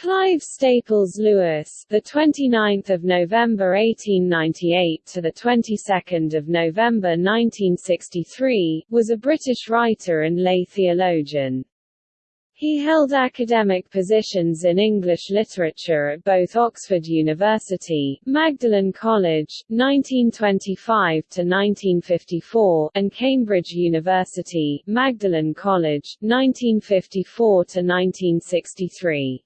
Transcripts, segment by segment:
Clive Staples Lewis, the 29th of November 1898 to the 22nd of November 1963, was a British writer and lay theologian. He held academic positions in English literature at both Oxford University, Magdalen College, 1925–1954, and Cambridge University, Magdalene College, 1954–1963.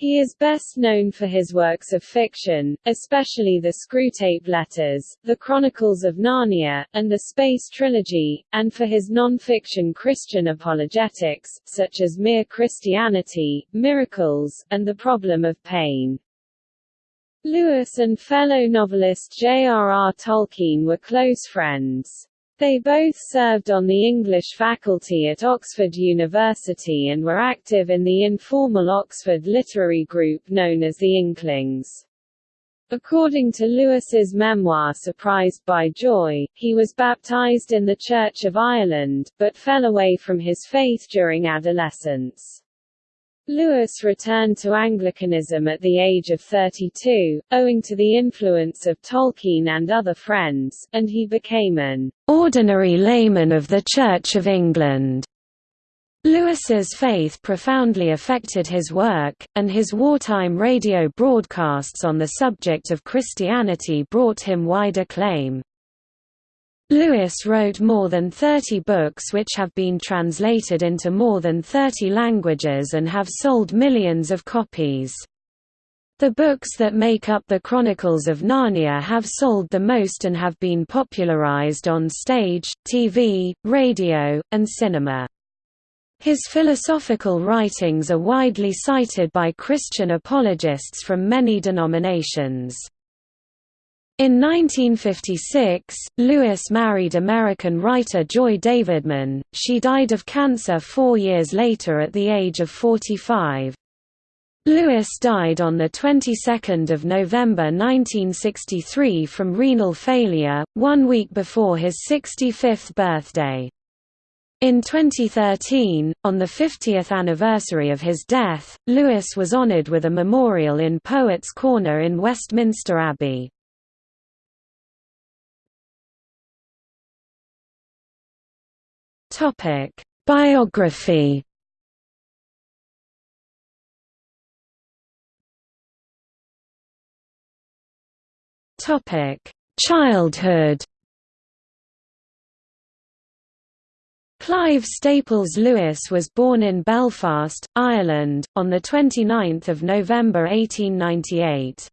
He is best known for his works of fiction, especially the Screwtape Letters, the Chronicles of Narnia, and the Space Trilogy, and for his non-fiction Christian apologetics, such as Mere Christianity, Miracles, and The Problem of Pain. Lewis and fellow novelist J.R.R. Tolkien were close friends. They both served on the English faculty at Oxford University and were active in the informal Oxford literary group known as the Inklings. According to Lewis's memoir Surprised by Joy, he was baptized in the Church of Ireland, but fell away from his faith during adolescence. Lewis returned to Anglicanism at the age of 32, owing to the influence of Tolkien and other friends, and he became an ordinary layman of the Church of England. Lewis's faith profoundly affected his work, and his wartime radio broadcasts on the subject of Christianity brought him wide acclaim. Lewis wrote more than 30 books which have been translated into more than 30 languages and have sold millions of copies. The books that make up the Chronicles of Narnia have sold the most and have been popularized on stage, TV, radio, and cinema. His philosophical writings are widely cited by Christian apologists from many denominations. In 1956, Lewis married American writer Joy Davidman. She died of cancer four years later at the age of 45. Lewis died on the 22nd of November 1963 from renal failure, one week before his 65th birthday. In 2013, on the 50th anniversary of his death, Lewis was honored with a memorial in Poets' Corner in Westminster Abbey. Topic: Biography. Topic: Childhood. Clive Staples Lewis was born in Belfast, Ireland, on 29 November 1898.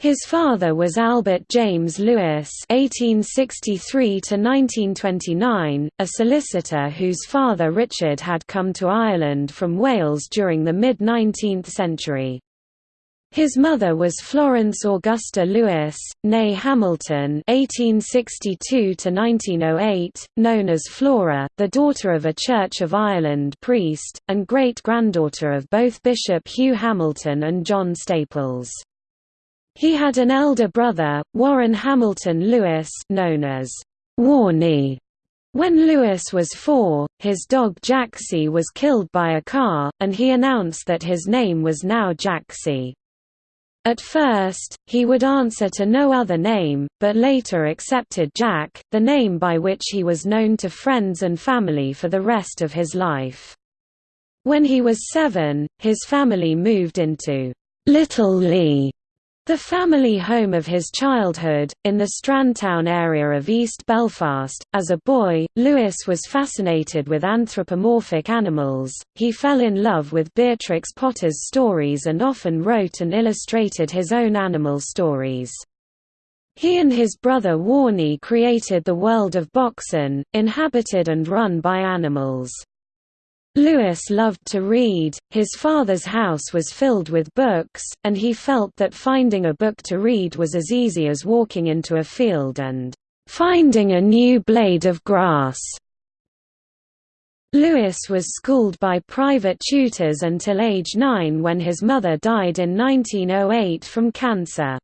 His father was Albert James Lewis (1863–1929), a solicitor whose father Richard had come to Ireland from Wales during the mid-19th century. His mother was Florence Augusta Lewis, née Hamilton (1862–1908), known as Flora, the daughter of a Church of Ireland priest, and great-granddaughter of both Bishop Hugh Hamilton and John Staples. He had an elder brother, Warren Hamilton Lewis known as Warnie. When Lewis was four, his dog Jaxie was killed by a car, and he announced that his name was now Jaxie. At first, he would answer to no other name, but later accepted Jack, the name by which he was known to friends and family for the rest of his life. When he was seven, his family moved into Little Lea the family home of his childhood, in the Strandtown area of East Belfast, as a boy, Lewis was fascinated with anthropomorphic animals. He fell in love with Beatrix Potter's stories and often wrote and illustrated his own animal stories. He and his brother Warnie created the world of Boxen, inhabited and run by animals. Lewis loved to read, his father's house was filled with books, and he felt that finding a book to read was as easy as walking into a field and finding a new blade of grass. Lewis was schooled by private tutors until age 9 when his mother died in 1908 from cancer.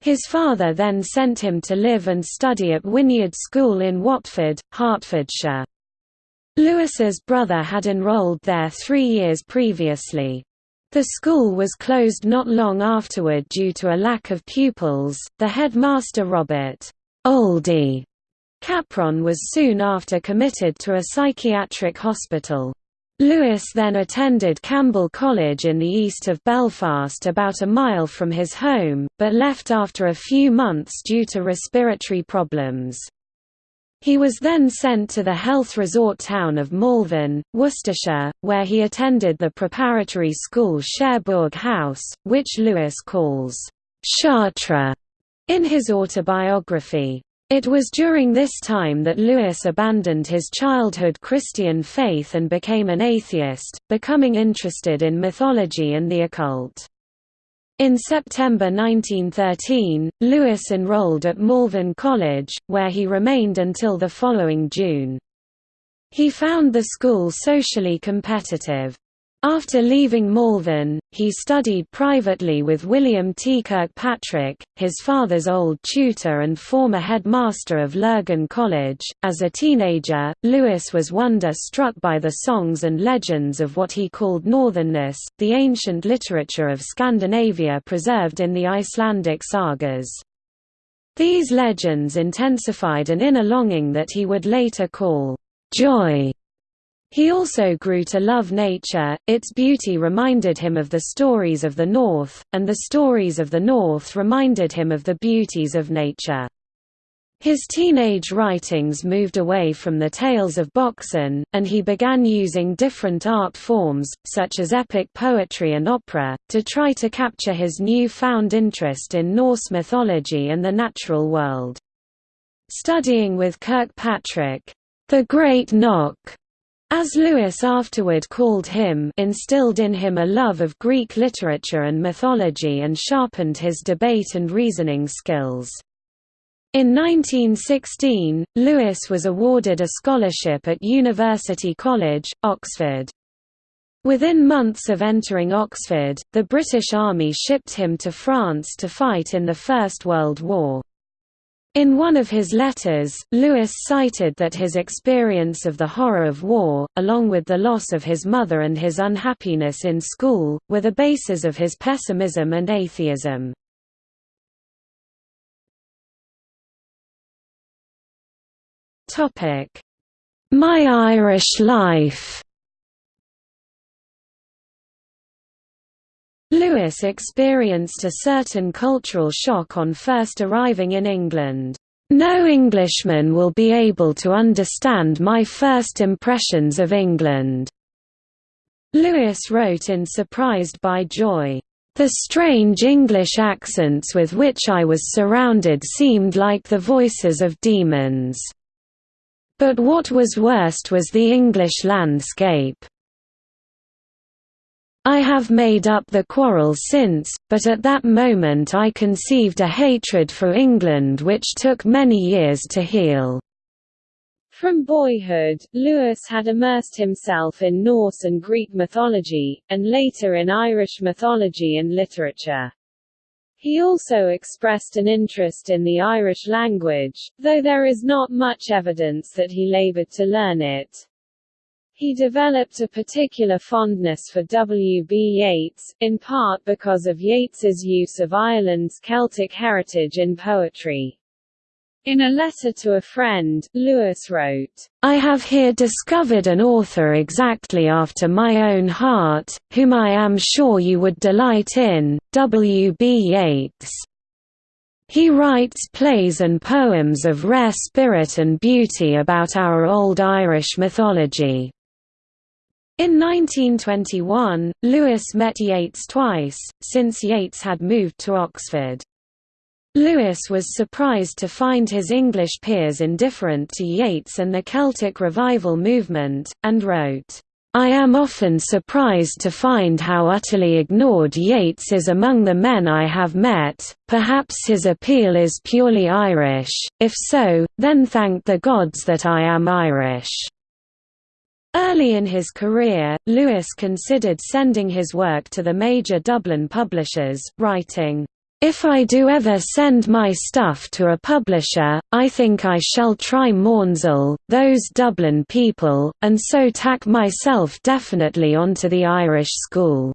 His father then sent him to live and study at Wynyard School in Watford, Hertfordshire. Lewis's brother had enrolled there three years previously. The school was closed not long afterward due to a lack of pupils. The headmaster Robert Oldie Capron was soon after committed to a psychiatric hospital. Lewis then attended Campbell College in the east of Belfast about a mile from his home, but left after a few months due to respiratory problems. He was then sent to the health resort town of Malvern, Worcestershire, where he attended the preparatory school Cherbourg House, which Lewis calls Chartres in his autobiography. It was during this time that Lewis abandoned his childhood Christian faith and became an atheist, becoming interested in mythology and the occult. In September 1913, Lewis enrolled at Malvern College, where he remained until the following June. He found the school socially competitive. After leaving Malvern, he studied privately with William T. Kirkpatrick, his father's old tutor and former headmaster of Lurgan College. As a teenager, Lewis was wonder struck by the songs and legends of what he called Northernness, the ancient literature of Scandinavia preserved in the Icelandic sagas. These legends intensified an inner longing that he would later call joy he also grew to love nature, its beauty reminded him of the stories of the North, and the stories of the North reminded him of the beauties of nature. His teenage writings moved away from the tales of Boxen, and he began using different art forms, such as epic poetry and opera, to try to capture his new-found interest in Norse mythology and the natural world. Studying with Kirkpatrick, the Great Knock as Lewis afterward called him instilled in him a love of Greek literature and mythology and sharpened his debate and reasoning skills. In 1916, Lewis was awarded a scholarship at University College, Oxford. Within months of entering Oxford, the British Army shipped him to France to fight in the First World War. In one of his letters, Lewis cited that his experience of the horror of war, along with the loss of his mother and his unhappiness in school, were the basis of his pessimism and atheism. My Irish Life Lewis experienced a certain cultural shock on first arriving in England. No Englishman will be able to understand my first impressions of England. Lewis wrote in Surprised by Joy, "...the strange English accents with which I was surrounded seemed like the voices of demons. But what was worst was the English landscape. I have made up the quarrel since, but at that moment I conceived a hatred for England which took many years to heal." From boyhood, Lewis had immersed himself in Norse and Greek mythology, and later in Irish mythology and literature. He also expressed an interest in the Irish language, though there is not much evidence that he labored to learn it. He developed a particular fondness for W. B. Yeats, in part because of Yeats's use of Ireland's Celtic heritage in poetry. In a letter to a friend, Lewis wrote, I have here discovered an author exactly after my own heart, whom I am sure you would delight in, W. B. Yeats. He writes plays and poems of rare spirit and beauty about our old Irish mythology. In 1921, Lewis met Yeats twice, since Yeats had moved to Oxford. Lewis was surprised to find his English peers indifferent to Yeats and the Celtic revival movement, and wrote, I am often surprised to find how utterly ignored Yeats is among the men I have met, perhaps his appeal is purely Irish, if so, then thank the gods that I am Irish. Early in his career, Lewis considered sending his work to the major Dublin publishers, writing, "...if I do ever send my stuff to a publisher, I think I shall try Maunsell, those Dublin people, and so tack myself definitely onto the Irish school."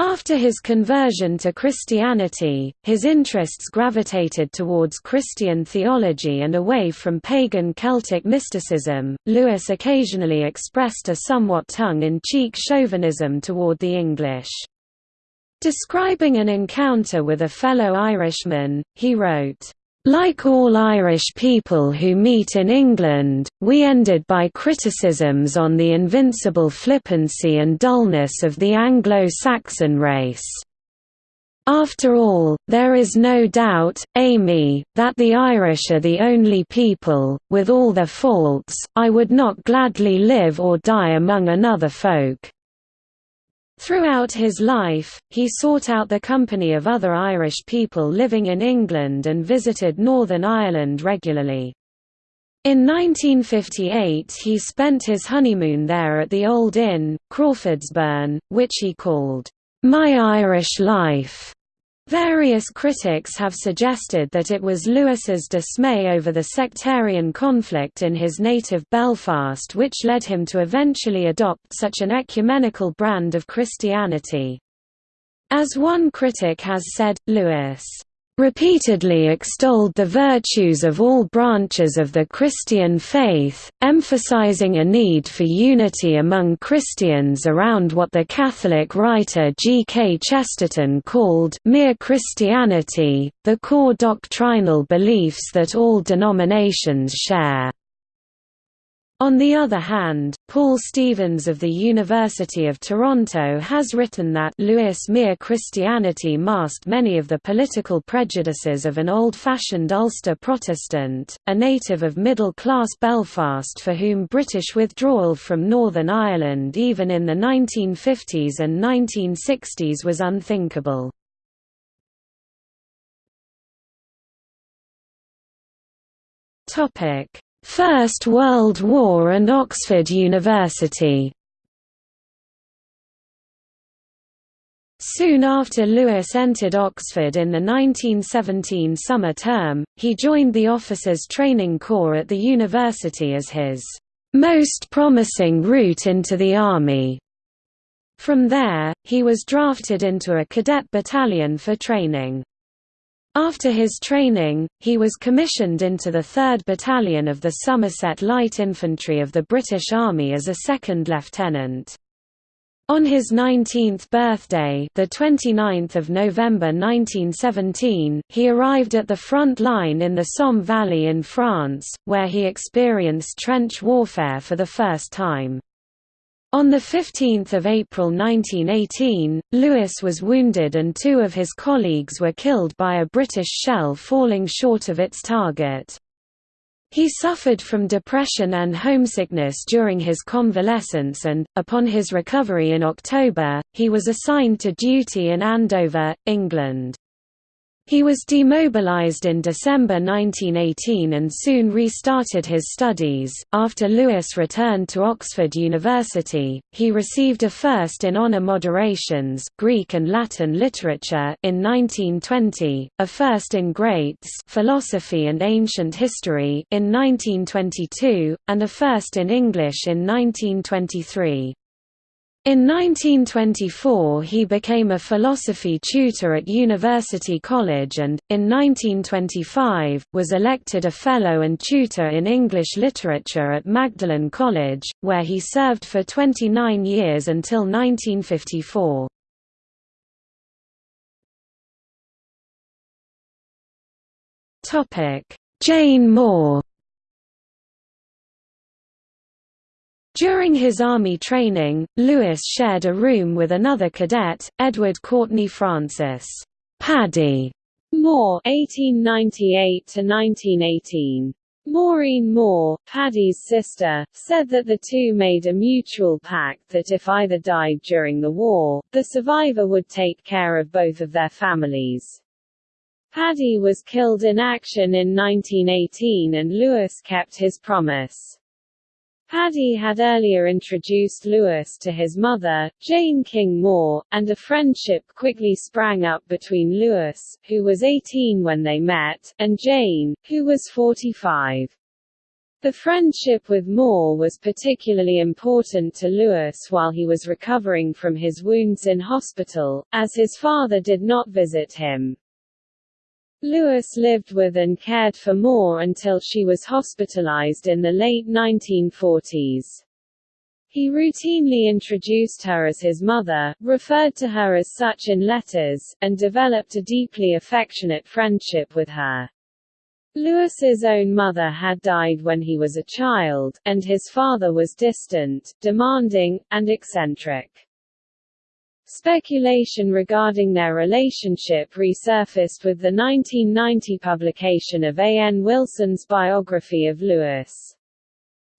After his conversion to Christianity, his interests gravitated towards Christian theology and away from pagan Celtic mysticism. Lewis occasionally expressed a somewhat tongue in cheek chauvinism toward the English. Describing an encounter with a fellow Irishman, he wrote, like all Irish people who meet in England, we ended by criticisms on the invincible flippancy and dullness of the Anglo-Saxon race. After all, there is no doubt, Amy, that the Irish are the only people, with all their faults, I would not gladly live or die among another folk. Throughout his life, he sought out the company of other Irish people living in England and visited Northern Ireland regularly. In 1958 he spent his honeymoon there at the Old Inn, Crawfordsburn, which he called, "...my Irish life." Various critics have suggested that it was Lewis's dismay over the sectarian conflict in his native Belfast which led him to eventually adopt such an ecumenical brand of Christianity. As one critic has said, Lewis repeatedly extolled the virtues of all branches of the Christian faith, emphasizing a need for unity among Christians around what the Catholic writer G. K. Chesterton called mere Christianity, the core doctrinal beliefs that all denominations share. On the other hand, Paul Stevens of the University of Toronto has written that Lewis mere Christianity masked many of the political prejudices of an old-fashioned Ulster Protestant, a native of middle-class Belfast for whom British withdrawal from Northern Ireland even in the 1950s and 1960s was unthinkable. Topic First World War and Oxford University Soon after Lewis entered Oxford in the 1917 summer term, he joined the Officers Training Corps at the university as his most promising route into the Army. From there, he was drafted into a cadet battalion for training. After his training, he was commissioned into the 3rd Battalion of the Somerset Light Infantry of the British Army as a second lieutenant. On his 19th birthday, the 29th of November 1917, he arrived at the front line in the Somme Valley in France, where he experienced trench warfare for the first time. On 15 April 1918, Lewis was wounded and two of his colleagues were killed by a British shell falling short of its target. He suffered from depression and homesickness during his convalescence and, upon his recovery in October, he was assigned to duty in Andover, England. He was demobilized in December 1918 and soon restarted his studies. After Lewis returned to Oxford University, he received a first in honor moderations, Greek and Latin literature in 1920, a first in Greats, philosophy and ancient history in 1922, and a first in English in 1923. In 1924 he became a philosophy tutor at University College and, in 1925, was elected a Fellow and Tutor in English Literature at Magdalen College, where he served for 29 years until 1954. Jane Moore During his Army training, Lewis shared a room with another cadet, Edward Courtney Francis Paddy Moore (1898–1918). Maureen Moore, Paddy's sister, said that the two made a mutual pact that if either died during the war, the survivor would take care of both of their families. Paddy was killed in action in 1918 and Lewis kept his promise. Paddy had earlier introduced Lewis to his mother, Jane King Moore, and a friendship quickly sprang up between Lewis, who was 18 when they met, and Jane, who was 45. The friendship with Moore was particularly important to Lewis while he was recovering from his wounds in hospital, as his father did not visit him. Lewis lived with and cared for Moore until she was hospitalized in the late 1940s. He routinely introduced her as his mother, referred to her as such in letters, and developed a deeply affectionate friendship with her. Lewis's own mother had died when he was a child, and his father was distant, demanding, and eccentric. Speculation regarding their relationship resurfaced with the 1990 publication of A. N. Wilson's biography of Lewis.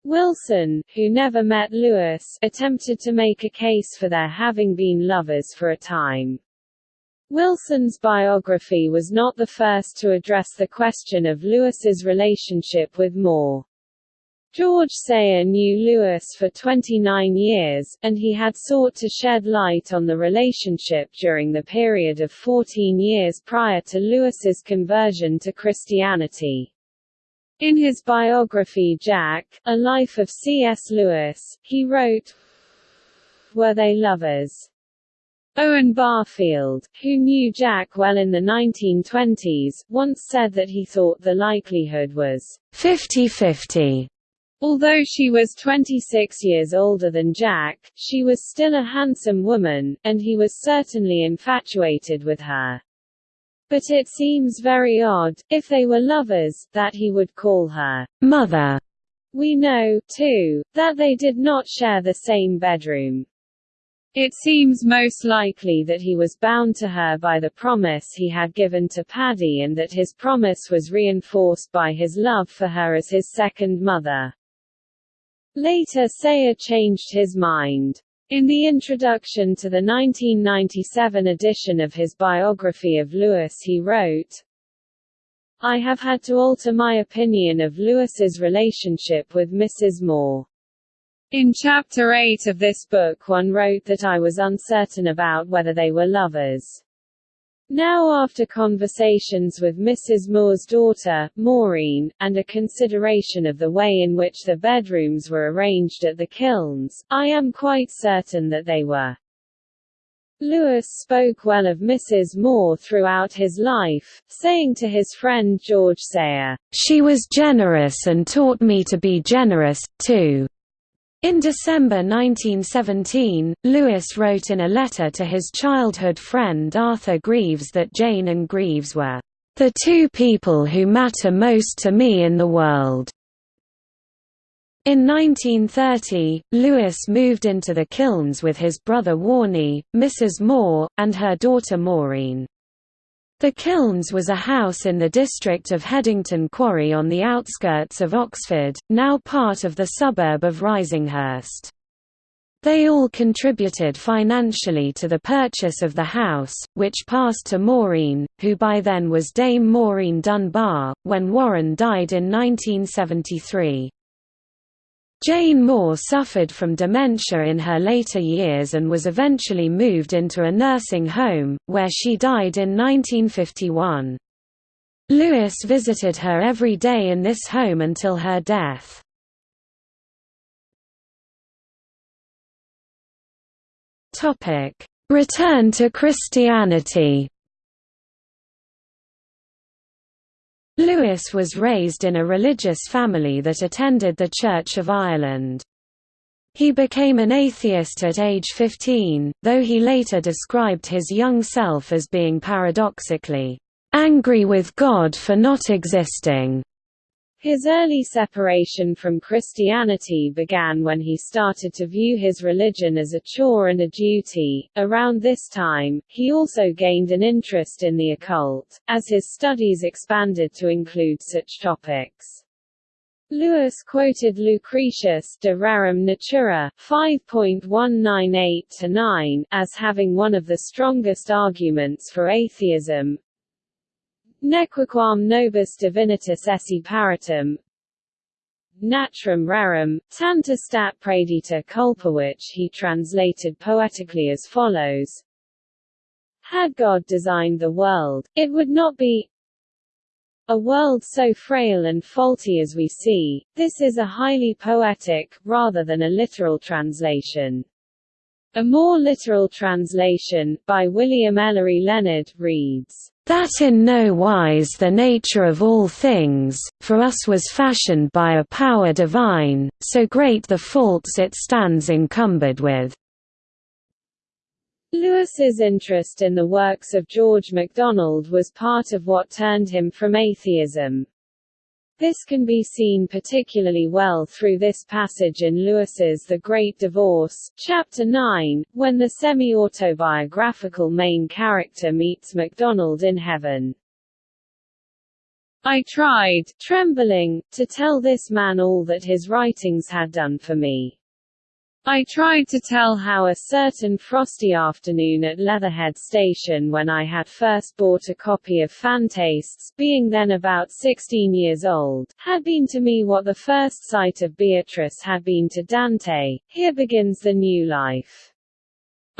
Wilson, who never met Lewis, attempted to make a case for their having been lovers for a time. Wilson's biography was not the first to address the question of Lewis's relationship with Moore. George Sayer knew Lewis for 29 years, and he had sought to shed light on the relationship during the period of 14 years prior to Lewis's conversion to Christianity. In his biography Jack, A Life of C.S. Lewis, he wrote, Were they lovers? Owen Barfield, who knew Jack well in the 1920s, once said that he thought the likelihood was 50-50 Although she was 26 years older than Jack, she was still a handsome woman, and he was certainly infatuated with her. But it seems very odd, if they were lovers, that he would call her mother. We know, too, that they did not share the same bedroom. It seems most likely that he was bound to her by the promise he had given to Paddy and that his promise was reinforced by his love for her as his second mother. Later Sayer changed his mind. In the introduction to the 1997 edition of his biography of Lewis he wrote, I have had to alter my opinion of Lewis's relationship with Mrs. Moore. In Chapter 8 of this book one wrote that I was uncertain about whether they were lovers. Now after conversations with Mrs. Moore's daughter, Maureen, and a consideration of the way in which the bedrooms were arranged at the kilns, I am quite certain that they were. Lewis spoke well of Mrs. Moore throughout his life, saying to his friend George Sayer, "She was generous and taught me to be generous, too." In December 1917, Lewis wrote in a letter to his childhood friend Arthur Greaves that Jane and Greaves were, "...the two people who matter most to me in the world." In 1930, Lewis moved into the Kilns with his brother Warnie, Mrs. Moore, and her daughter Maureen. The Kilns was a house in the district of Headington Quarry on the outskirts of Oxford, now part of the suburb of Risinghurst. They all contributed financially to the purchase of the house, which passed to Maureen, who by then was Dame Maureen Dunbar, when Warren died in 1973. Jane Moore suffered from dementia in her later years and was eventually moved into a nursing home, where she died in 1951. Lewis visited her every day in this home until her death. Return to Christianity Lewis was raised in a religious family that attended the Church of Ireland. He became an atheist at age 15, though he later described his young self as being paradoxically, "...angry with God for not existing." His early separation from Christianity began when he started to view his religion as a chore and a duty. Around this time, he also gained an interest in the occult, as his studies expanded to include such topics. Lewis quoted Lucretius de Rerum Natura 5.198-9 as having one of the strongest arguments for atheism, Nequaquam nobis divinitas esse paratum Natrum rerum, tanta stat predita culpa which he translated poetically as follows. Had God designed the world, it would not be a world so frail and faulty as we see, this is a highly poetic, rather than a literal translation. A more literal translation, by William Ellery Leonard, reads, "...that in no wise the nature of all things, for us was fashioned by a power divine, so great the faults it stands encumbered with." Lewis's interest in the works of George MacDonald was part of what turned him from atheism. This can be seen particularly well through this passage in Lewis's The Great Divorce, Chapter 9, when the semi-autobiographical main character meets MacDonald in heaven. I tried, trembling, to tell this man all that his writings had done for me. I tried to tell how a certain frosty afternoon at Leatherhead Station when I had first bought a copy of Phantastes, being then about 16 years old, had been to me what the first sight of Beatrice had been to Dante. Here begins the new life.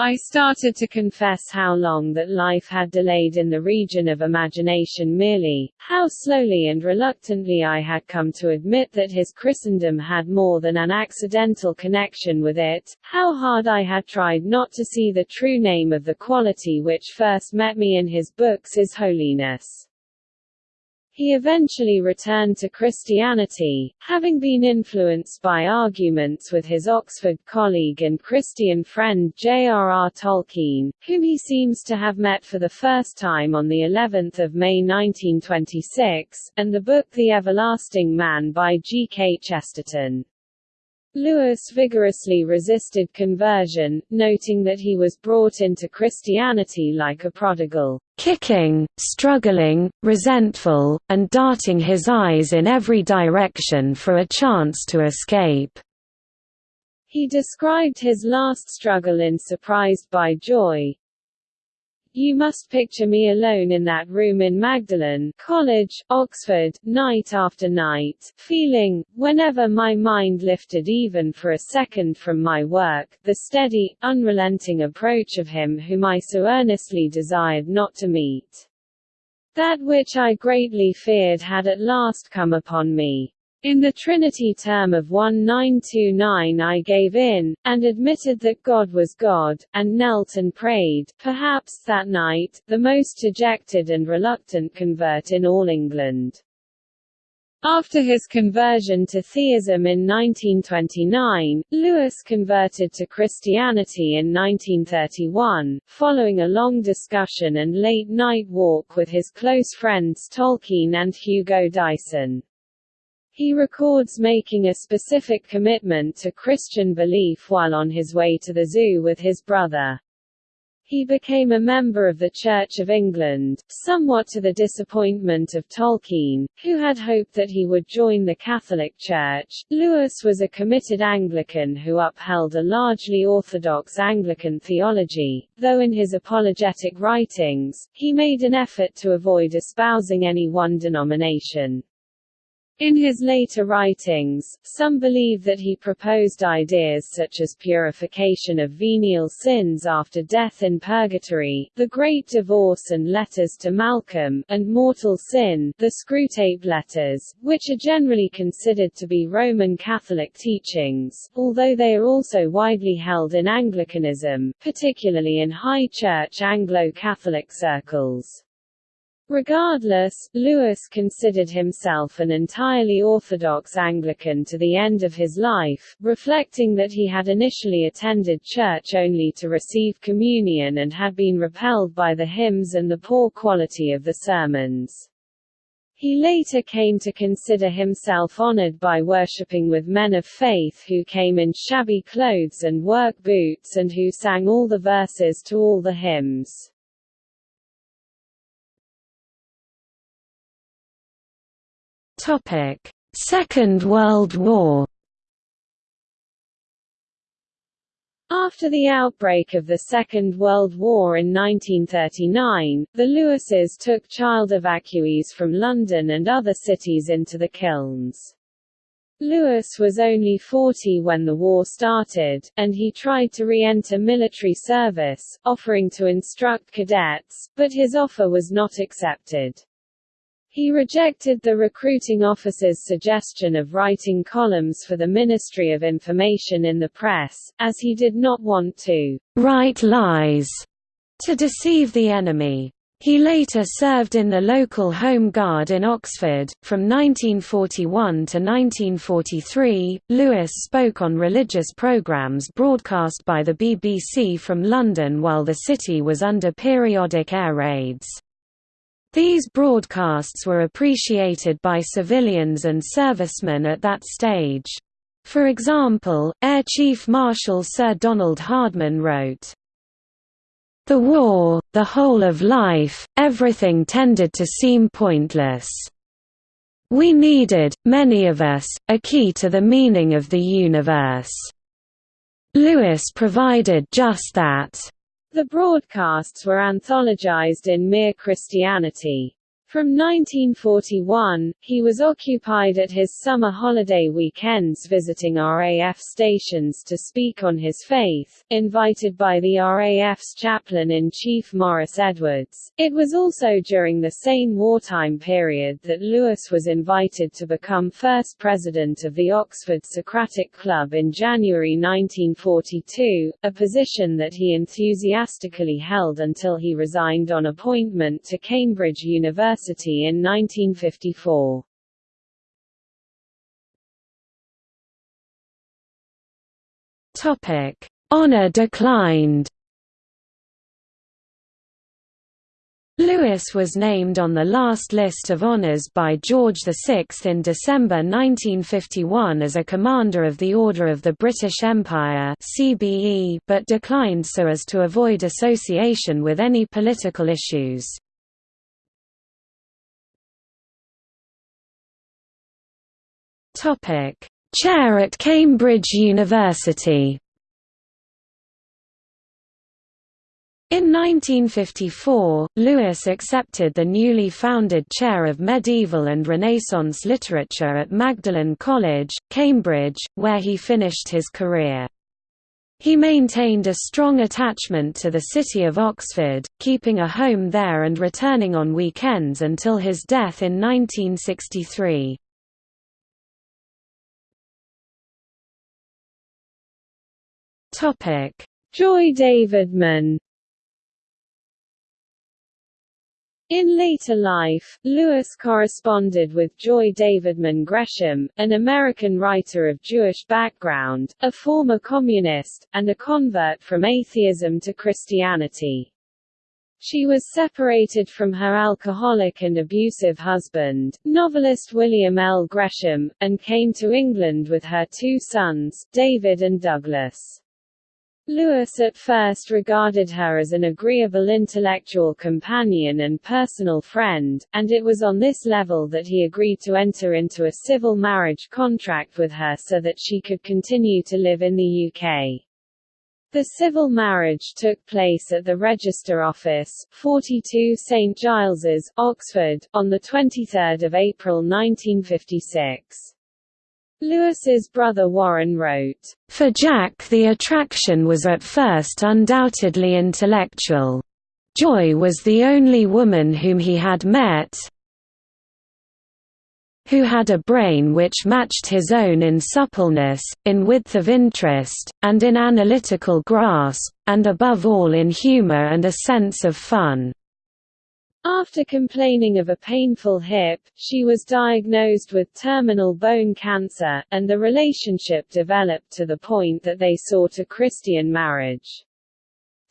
I started to confess how long that life had delayed in the region of imagination merely, how slowly and reluctantly I had come to admit that his Christendom had more than an accidental connection with it, how hard I had tried not to see the true name of the quality which first met me in his books is holiness. He eventually returned to Christianity, having been influenced by arguments with his Oxford colleague and Christian friend J.R.R. Tolkien, whom he seems to have met for the first time on the 11th of May 1926, and the book The Everlasting Man by G. K. Chesterton. Lewis vigorously resisted conversion, noting that he was brought into Christianity like a prodigal, kicking, struggling, resentful, and darting his eyes in every direction for a chance to escape. He described his last struggle in Surprised by Joy, you must picture me alone in that room in Magdalen College, Oxford, night after night, feeling, whenever my mind lifted even for a second from my work, the steady, unrelenting approach of him whom I so earnestly desired not to meet. That which I greatly feared had at last come upon me. In the Trinity term of 1929 I gave in, and admitted that God was God, and knelt and prayed, perhaps that night, the most dejected and reluctant convert in all England. After his conversion to theism in 1929, Lewis converted to Christianity in 1931, following a long discussion and late-night walk with his close friends Tolkien and Hugo Dyson. He records making a specific commitment to Christian belief while on his way to the zoo with his brother. He became a member of the Church of England, somewhat to the disappointment of Tolkien, who had hoped that he would join the Catholic Church. Lewis was a committed Anglican who upheld a largely orthodox Anglican theology, though in his apologetic writings, he made an effort to avoid espousing any one denomination. In his later writings, some believe that he proposed ideas such as purification of venial sins after death in purgatory, the Great Divorce and letters to Malcolm, and mortal sin, the Screwtape letters, which are generally considered to be Roman Catholic teachings, although they are also widely held in Anglicanism, particularly in High Church Anglo-Catholic circles. Regardless, Lewis considered himself an entirely orthodox Anglican to the end of his life, reflecting that he had initially attended church only to receive communion and had been repelled by the hymns and the poor quality of the sermons. He later came to consider himself honored by worshipping with men of faith who came in shabby clothes and work boots and who sang all the verses to all the hymns. Topic: Second World War. After the outbreak of the Second World War in 1939, the Lewises took child evacuees from London and other cities into the kilns. Lewis was only 40 when the war started, and he tried to re-enter military service, offering to instruct cadets, but his offer was not accepted. He rejected the recruiting officer's suggestion of writing columns for the Ministry of Information in the press, as he did not want to write lies to deceive the enemy. He later served in the local Home Guard in Oxford. From 1941 to 1943, Lewis spoke on religious programmes broadcast by the BBC from London while the city was under periodic air raids. These broadcasts were appreciated by civilians and servicemen at that stage. For example, Air Chief Marshal Sir Donald Hardman wrote, the war, the whole of life, everything tended to seem pointless. We needed, many of us, a key to the meaning of the universe. Lewis provided just that. The broadcasts were anthologized in Mere Christianity. From 1941, he was occupied at his summer holiday weekends visiting RAF stations to speak on his faith, invited by the RAF's chaplain-in-chief Maurice Edwards. It was also during the same wartime period that Lewis was invited to become first president of the Oxford Socratic Club in January 1942, a position that he enthusiastically held until he resigned on appointment to Cambridge University University in 1954. Topic: Honor declined. Lewis was named on the last list of honours by George VI in December 1951 as a Commander of the Order of the British Empire but declined so as to avoid association with any political issues. Chair at Cambridge University. In 1954, Lewis accepted the newly founded chair of medieval and Renaissance literature at Magdalene College, Cambridge, where he finished his career. He maintained a strong attachment to the city of Oxford, keeping a home there and returning on weekends until his death in 1963. Topic: Joy Davidman. In later life, Lewis corresponded with Joy Davidman Gresham, an American writer of Jewish background, a former communist, and a convert from atheism to Christianity. She was separated from her alcoholic and abusive husband, novelist William L. Gresham, and came to England with her two sons, David and Douglas. Lewis at first regarded her as an agreeable intellectual companion and personal friend, and it was on this level that he agreed to enter into a civil marriage contract with her so that she could continue to live in the UK. The civil marriage took place at the Register Office, 42 St Giles's, Oxford, on 23 April 1956. Lewis's brother Warren wrote, For Jack the attraction was at first undoubtedly intellectual. Joy was the only woman whom he had met who had a brain which matched his own in suppleness, in width of interest, and in analytical grasp, and above all in humor and a sense of fun. After complaining of a painful hip, she was diagnosed with terminal bone cancer, and the relationship developed to the point that they sought a Christian marriage.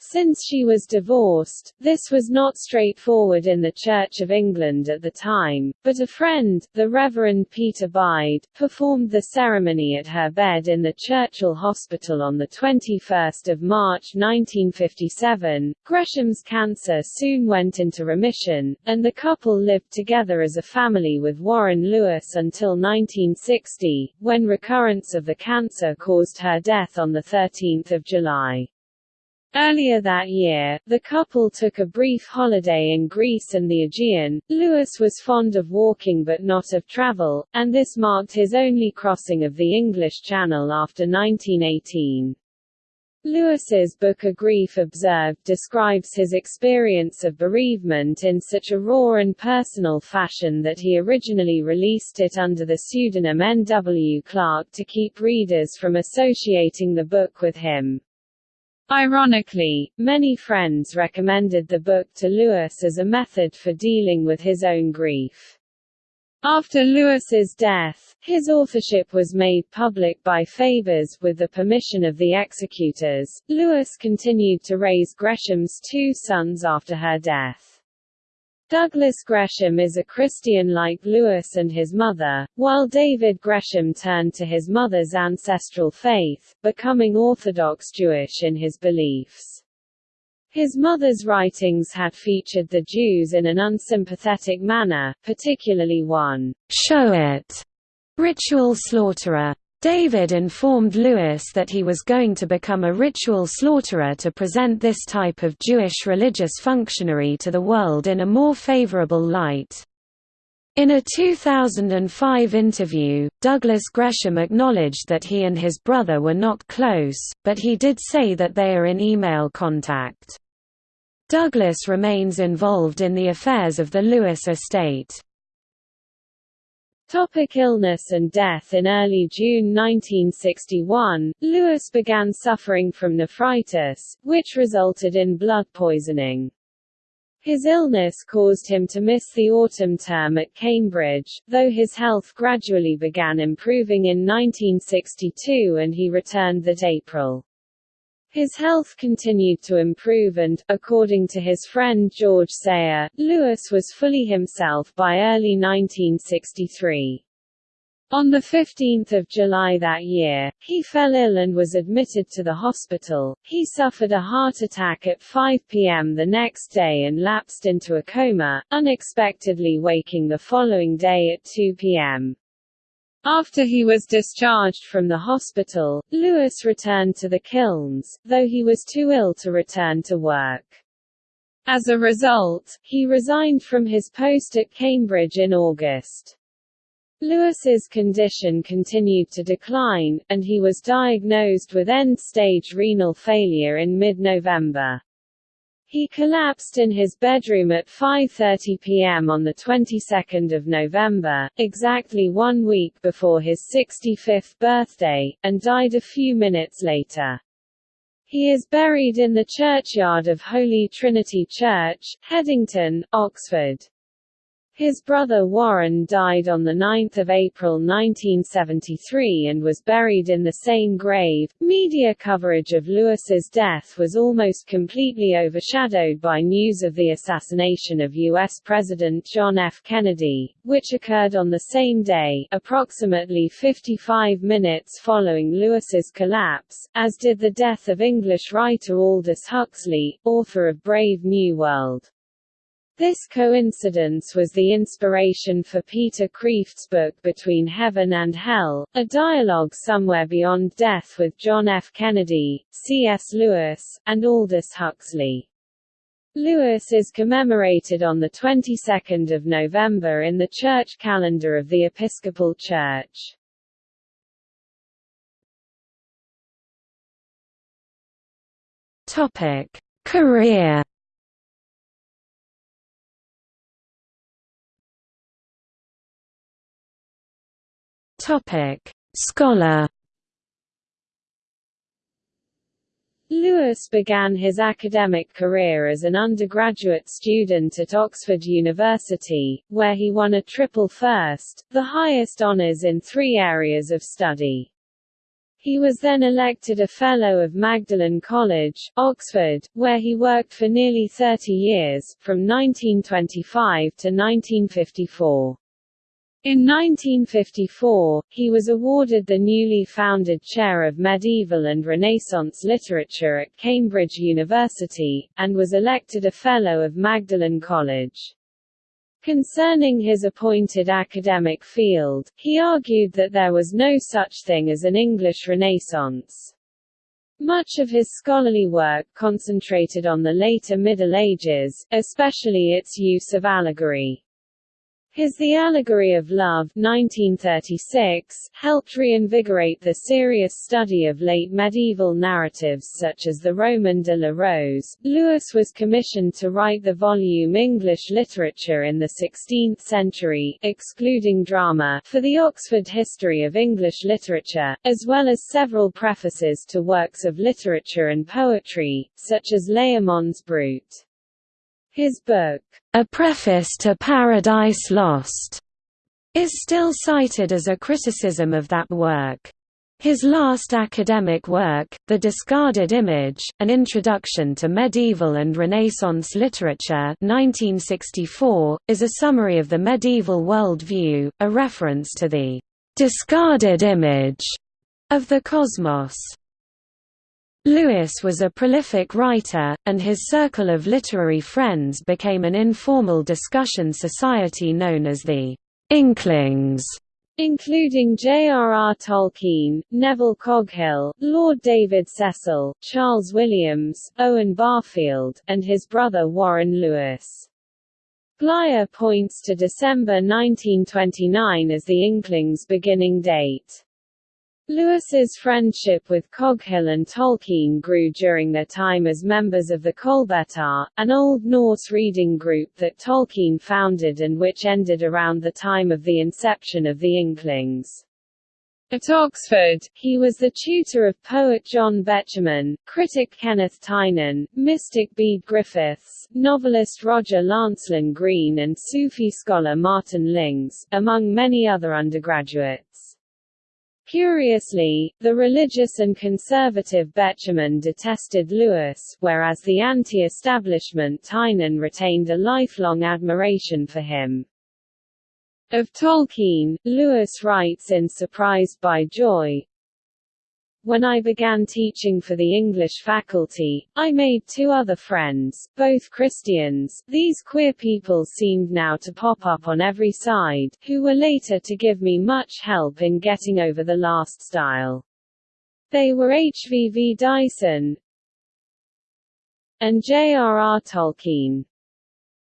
Since she was divorced, this was not straightforward in the Church of England at the time, but a friend, the Reverend Peter Bide, performed the ceremony at her bed in the Churchill Hospital on 21 March 1957. Gresham's cancer soon went into remission, and the couple lived together as a family with Warren Lewis until 1960, when recurrence of the cancer caused her death on 13 July. Earlier that year, the couple took a brief holiday in Greece and the Aegean. Lewis was fond of walking but not of travel, and this marked his only crossing of the English Channel after 1918. Lewis's book A Grief Observed describes his experience of bereavement in such a raw and personal fashion that he originally released it under the pseudonym N. W. Clerk to keep readers from associating the book with him. Ironically, many friends recommended the book to Lewis as a method for dealing with his own grief. After Lewis's death, his authorship was made public by Fabers with the permission of the executors. Lewis continued to raise Gresham's two sons after her death. Douglas Gresham is a Christian like Lewis and his mother, while David Gresham turned to his mother's ancestral faith, becoming Orthodox Jewish in his beliefs. His mother's writings had featured the Jews in an unsympathetic manner, particularly one, shochet, ritual slaughterer. David informed Lewis that he was going to become a ritual slaughterer to present this type of Jewish religious functionary to the world in a more favorable light. In a 2005 interview, Douglas Gresham acknowledged that he and his brother were not close, but he did say that they are in email contact. Douglas remains involved in the affairs of the Lewis estate. Topic illness and death In early June 1961, Lewis began suffering from nephritis, which resulted in blood poisoning. His illness caused him to miss the autumn term at Cambridge, though his health gradually began improving in 1962 and he returned that April. His health continued to improve and, according to his friend George Sayer, Lewis was fully himself by early 1963. On 15 July that year, he fell ill and was admitted to the hospital. He suffered a heart attack at 5 p.m. the next day and lapsed into a coma, unexpectedly waking the following day at 2 p.m. After he was discharged from the hospital, Lewis returned to the kilns, though he was too ill to return to work. As a result, he resigned from his post at Cambridge in August. Lewis's condition continued to decline, and he was diagnosed with end-stage renal failure in mid-November. He collapsed in his bedroom at 5.30 p.m. on the 22nd of November, exactly one week before his 65th birthday, and died a few minutes later. He is buried in the churchyard of Holy Trinity Church, Headington, Oxford. His brother Warren died on 9 April 1973 and was buried in the same grave. Media coverage of Lewis's death was almost completely overshadowed by news of the assassination of U.S. President John F. Kennedy, which occurred on the same day, approximately 55 minutes following Lewis's collapse, as did the death of English writer Aldous Huxley, author of Brave New World. This coincidence was the inspiration for Peter Kreeft's book Between Heaven and Hell, a dialogue somewhere beyond death with John F. Kennedy, C.S. Lewis, and Aldous Huxley. Lewis is commemorated on the 22nd of November in the church calendar of the Episcopal Church. Topic: Career Topic: Scholar. Lewis began his academic career as an undergraduate student at Oxford University, where he won a triple first, the highest honours in three areas of study. He was then elected a Fellow of Magdalen College, Oxford, where he worked for nearly 30 years, from 1925 to 1954. In 1954, he was awarded the newly founded Chair of Medieval and Renaissance Literature at Cambridge University, and was elected a Fellow of Magdalene College. Concerning his appointed academic field, he argued that there was no such thing as an English Renaissance. Much of his scholarly work concentrated on the later Middle Ages, especially its use of allegory. His The Allegory of Love 1936 helped reinvigorate the serious study of late medieval narratives such as the Roman de la Rose. Lewis was commissioned to write the volume English Literature in the Sixteenth Century, excluding drama, for the Oxford History of English Literature, as well as several prefaces to works of literature and poetry, such as Layamon's Brut. His book, A Preface to Paradise Lost, is still cited as a criticism of that work. His last academic work, The Discarded Image, An Introduction to Medieval and Renaissance Literature 1964, is a summary of the medieval worldview, a reference to the «discarded image» of the cosmos. Lewis was a prolific writer, and his circle of literary friends became an informal discussion society known as the Inklings, including J.R.R. Tolkien, Neville Coghill, Lord David Cecil, Charles Williams, Owen Barfield, and his brother Warren Lewis. Glyer points to December 1929 as the Inklings' beginning date. Lewis's friendship with Coghill and Tolkien grew during their time as members of the Kolbítar, an Old Norse reading group that Tolkien founded and which ended around the time of the inception of the Inklings. At Oxford, he was the tutor of poet John Betjeman, critic Kenneth Tynan, mystic Bede Griffiths, novelist Roger Lancelyn Green and Sufi scholar Martin Lings, among many other undergraduates. Curiously, the religious and conservative Betjeman detested Lewis, whereas the anti-establishment Tynan retained a lifelong admiration for him. Of Tolkien, Lewis writes in Surprised by Joy, when I began teaching for the English faculty, I made two other friends, both Christians. These queer people seemed now to pop up on every side, who were later to give me much help in getting over the last stile. They were H.V.V. Dyson and J.R.R. Tolkien.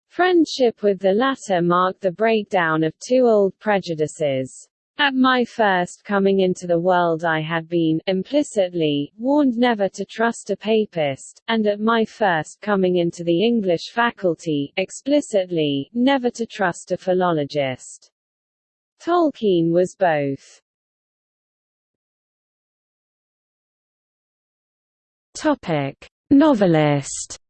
Friendship with the latter marked the breakdown of two old prejudices. At my first coming into the world I had been, implicitly, warned never to trust a papist, and at my first coming into the English faculty, explicitly, never to trust a philologist. Tolkien was both. Topic. Novelist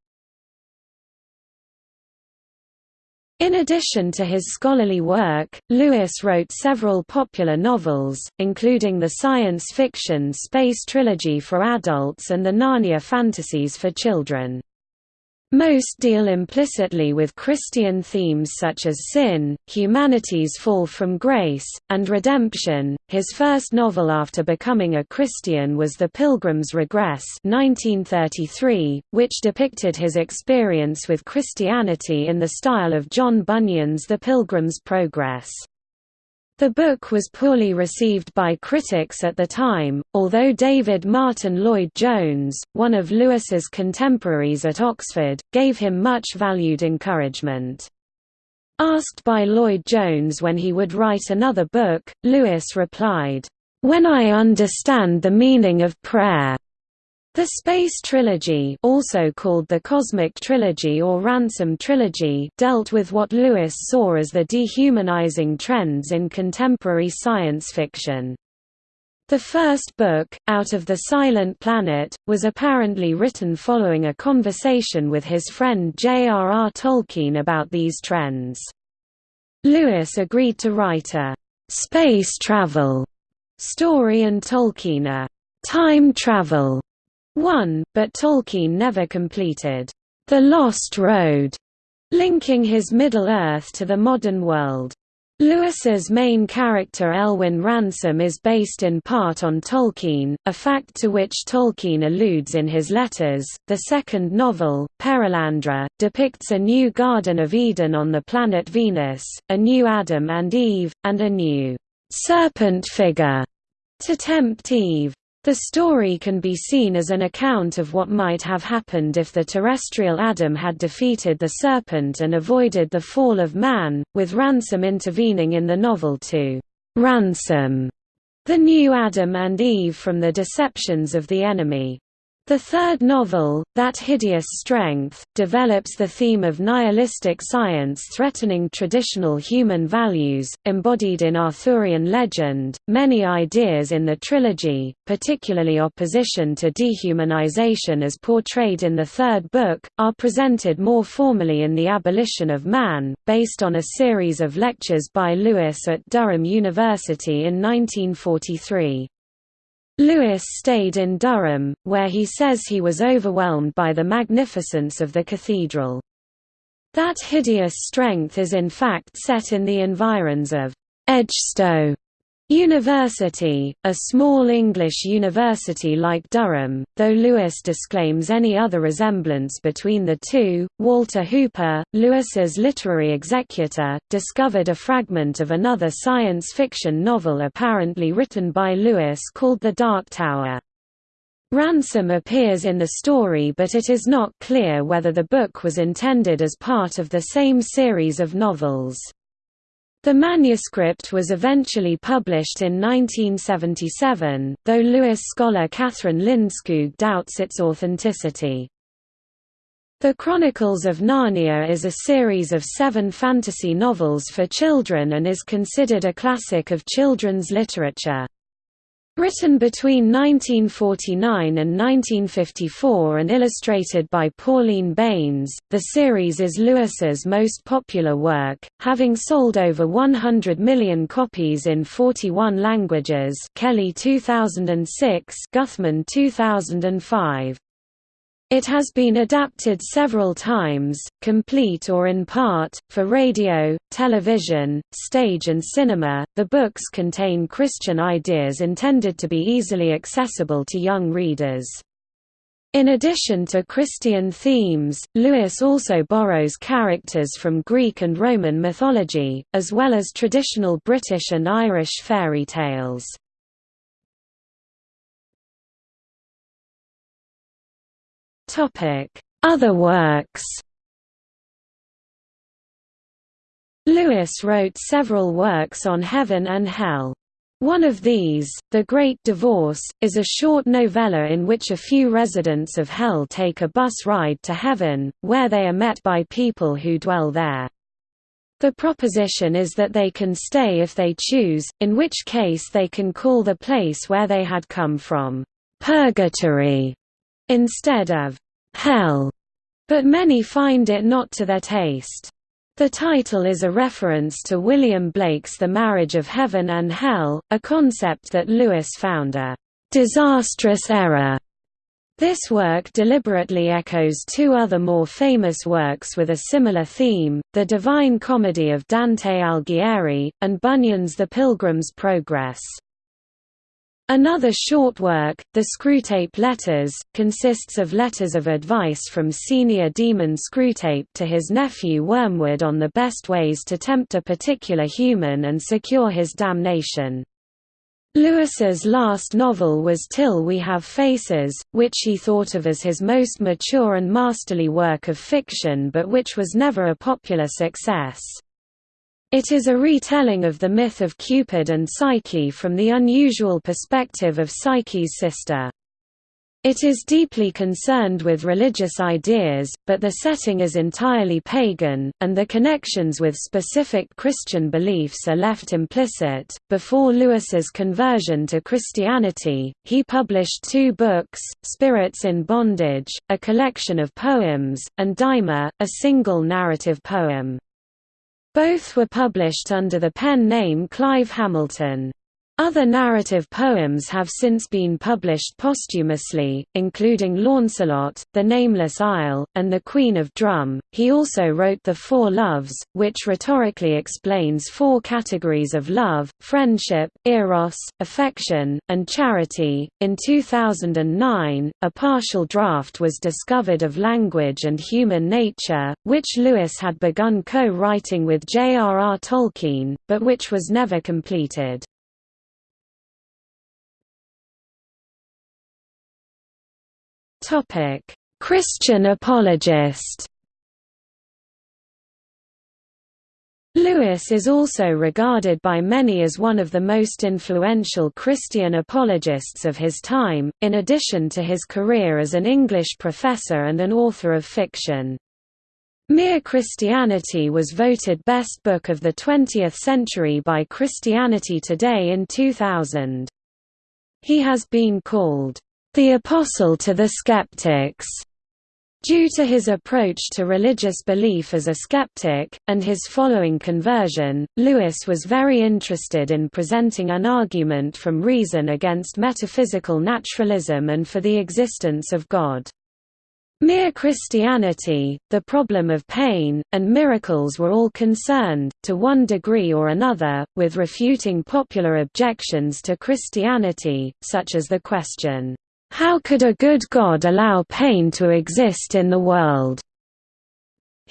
In addition to his scholarly work, Lewis wrote several popular novels, including the science fiction space trilogy for adults and the Narnia fantasies for children. Most deal implicitly with Christian themes such as sin, humanity's fall from grace, and redemption. His first novel after becoming a Christian was The Pilgrim's Regress, 1933, which depicted his experience with Christianity in the style of John Bunyan's The Pilgrim's Progress. The book was poorly received by critics at the time, although David Martyn Lloyd-Jones, one of Lewis's contemporaries at Oxford, gave him much valued encouragement. Asked by Lloyd-Jones when he would write another book, Lewis replied, "'When I understand the meaning of prayer, the Space Trilogy also called the Cosmic Trilogy or Ransom Trilogy dealt with what Lewis saw as the dehumanizing trends in contemporary science fiction. The first book, Out of the Silent Planet, was apparently written following a conversation with his friend J.R.R. Tolkien about these trends. Lewis agreed to write a «space travel» story and Tolkien a «time travel» 1, but Tolkien never completed The Lost Road, linking his Middle-earth to the modern world. Lewis's main character Elwin Ransom is based in part on Tolkien, a fact to which Tolkien alludes in his letters. The second novel, Perelandra, depicts a new Garden of Eden on the planet Venus, a new Adam and Eve, and a new serpent figure to tempt Eve. The story can be seen as an account of what might have happened if the terrestrial Adam had defeated the serpent and avoided the fall of man, with Ransom intervening in the novel to ransom the new Adam and Eve from the deceptions of the enemy. The third novel, That Hideous Strength, develops the theme of nihilistic science threatening traditional human values, embodied in Arthurian legend. Many ideas in the trilogy, particularly opposition to dehumanization as portrayed in the third book, are presented more formally in The Abolition of Man, based on a series of lectures by Lewis at Durham University in 1943. Lewis stayed in Durham, where he says he was overwhelmed by the magnificence of the cathedral. That hideous strength is in fact set in the environs of Edgestowe, University, a small English university like Durham, though Lewis disclaims any other resemblance between the two. Walter Hooper, Lewis's literary executor, discovered a fragment of another science fiction novel apparently written by Lewis called The Dark Tower. Ransom appears in the story but it is not clear whether the book was intended as part of the same series of novels. The manuscript was eventually published in 1977, though Lewis scholar Kathryn Lindskoog doubts its authenticity. The Chronicles of Narnia is a series of seven fantasy novels for children and is considered a classic of children's literature. Written between 1949 and 1954 and illustrated by Pauline Baynes, the series is Lewis's most popular work, having sold over 100 million copies in 41 languages Kelly 2006 Guthman 2005. It has been adapted several times, complete or in part, for radio, television, stage, and cinema. The books contain Christian ideas intended to be easily accessible to young readers. In addition to Christian themes, Lewis also borrows characters from Greek and Roman mythology, as well as traditional British and Irish fairy tales. Other works Lewis wrote several works on heaven and hell. One of these, The Great Divorce, is a short novella in which a few residents of hell take a bus ride to heaven, where they are met by people who dwell there. The proposition is that they can stay if they choose, in which case they can call the place where they had come from, purgatory, instead of hell, but many find it not to their taste. The title is a reference to William Blake's The Marriage of Heaven and Hell, a concept that Lewis found a disastrous error. This work deliberately echoes two other more famous works with a similar theme, The Divine Comedy of Dante Alighieri, and Bunyan's The Pilgrim's Progress. Another short work, The Screwtape Letters, consists of letters of advice from senior demon Screwtape to his nephew Wormwood on the best ways to tempt a particular human and secure his damnation. Lewis's last novel was Till We Have Faces, which he thought of as his most mature and masterly work of fiction but which was never a popular success. It is a retelling of the myth of Cupid and Psyche from the unusual perspective of Psyche's sister. It is deeply concerned with religious ideas, but the setting is entirely pagan, and the connections with specific Christian beliefs are left implicit. Before Lewis's conversion to Christianity, he published two books Spirits in Bondage, a collection of poems, and Dymer, a single narrative poem. Both were published under the pen name Clive Hamilton. Other narrative poems have since been published posthumously, including Launcelot, The Nameless Isle, and The Queen of Drum. He also wrote The Four Loves, which rhetorically explains four categories of love friendship, eros, affection, and charity. In 2009, a partial draft was discovered of Language and Human Nature, which Lewis had begun co writing with J.R.R. Tolkien, but which was never completed. Christian apologist Lewis is also regarded by many as one of the most influential Christian apologists of his time, in addition to his career as an English professor and an author of fiction. Mere Christianity was voted Best Book of the 20th Century by Christianity Today in 2000. He has been called, "...the Apostle to the Skeptics." Due to his approach to religious belief as a skeptic, and his following conversion, Lewis was very interested in presenting an argument from reason against metaphysical naturalism and for the existence of God. Mere Christianity, the problem of pain, and miracles were all concerned, to one degree or another, with refuting popular objections to Christianity, such as the question, how could a good God allow pain to exist in the world?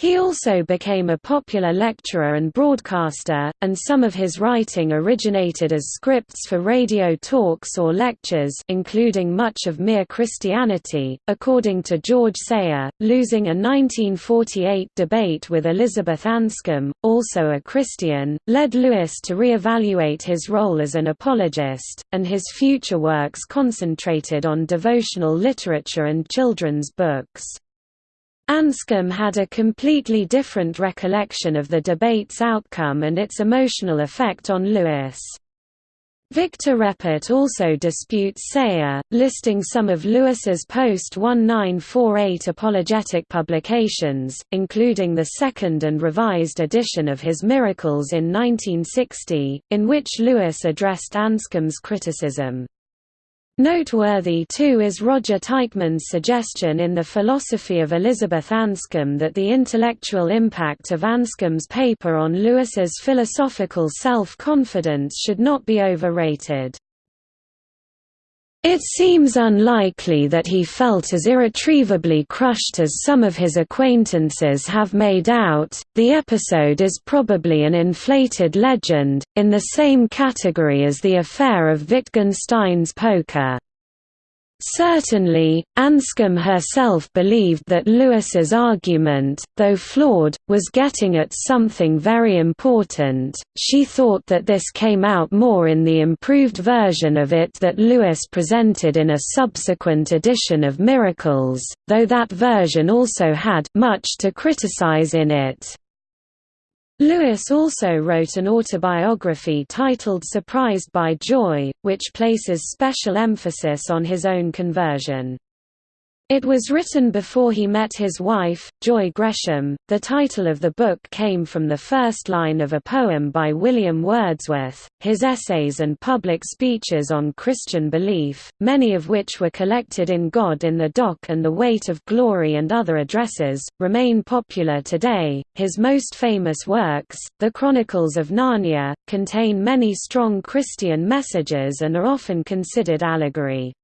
He also became a popular lecturer and broadcaster, and some of his writing originated as scripts for radio talks or lectures including much of Mere Christianity. According to George Sayer, losing a 1948 debate with Elizabeth Anscombe, also a Christian, led Lewis to re-evaluate his role as an apologist, and his future works concentrated on devotional literature and children's books. Anscombe had a completely different recollection of the debate's outcome and its emotional effect on Lewis. Victor Reppert also disputes Sayer, listing some of Lewis's post-1948 apologetic publications, including the second and revised edition of his Miracles in 1960, in which Lewis addressed Anscombe's criticism. Noteworthy too is Roger Teichmann's suggestion in The Philosophy of Elizabeth Anscombe that the intellectual impact of Anscombe's paper on Lewis's philosophical self-confidence should not be overrated. It seems unlikely that he felt as irretrievably crushed as some of his acquaintances have made out. The episode is probably an inflated legend, in the same category as the affair of Wittgenstein's poker. Certainly, Anscombe herself believed that Lewis's argument, though flawed, was getting at something very important. She thought that this came out more in the improved version of it that Lewis presented in a subsequent edition of Miracles, though that version also had much to criticize in it. Lewis also wrote an autobiography titled Surprised by Joy, which places special emphasis on his own conversion. It was written before he met his wife, Joy Gresham. The title of the book came from the first line of a poem by William Wordsworth, his essays and public speeches on Christian belief, many of which were collected in God in the Dock and the Weight of Glory and other addresses, remain popular today. His most famous works, The Chronicles of Narnia, contain many strong Christian messages and are often considered allegory.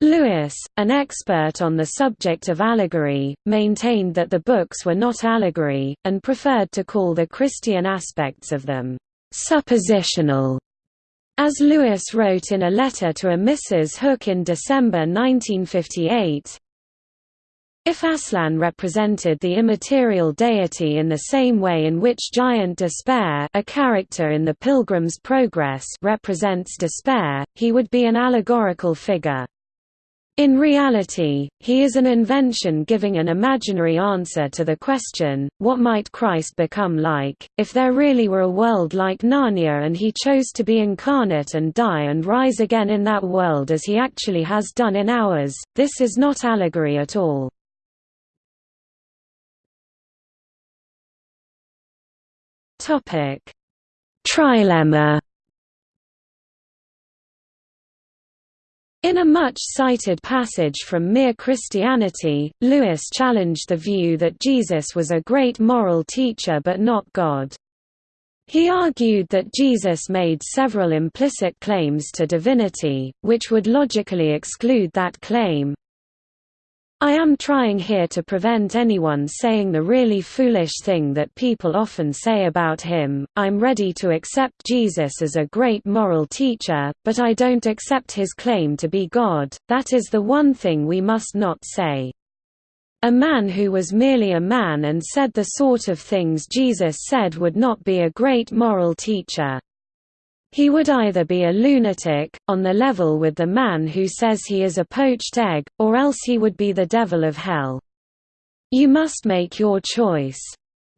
Lewis, an expert on the subject of allegory, maintained that the books were not allegory, and preferred to call the Christian aspects of them, "...suppositional", as Lewis wrote in a letter to a Mrs. Hook in December 1958, if Aslan represented the immaterial deity in the same way in which Giant Despair a character in The Pilgrim's Progress represents despair, he would be an allegorical figure. In reality, he is an invention giving an imaginary answer to the question, what might Christ become like, if there really were a world like Narnia and he chose to be incarnate and die and rise again in that world as he actually has done in ours, this is not allegory at all. Trilemma In a much-cited passage from Mere Christianity, Lewis challenged the view that Jesus was a great moral teacher but not God. He argued that Jesus made several implicit claims to divinity, which would logically exclude that claim. I am trying here to prevent anyone saying the really foolish thing that people often say about him, I'm ready to accept Jesus as a great moral teacher, but I don't accept his claim to be God, that is the one thing we must not say. A man who was merely a man and said the sort of things Jesus said would not be a great moral teacher. He would either be a lunatic, on the level with the man who says he is a poached egg, or else he would be the devil of hell. You must make your choice.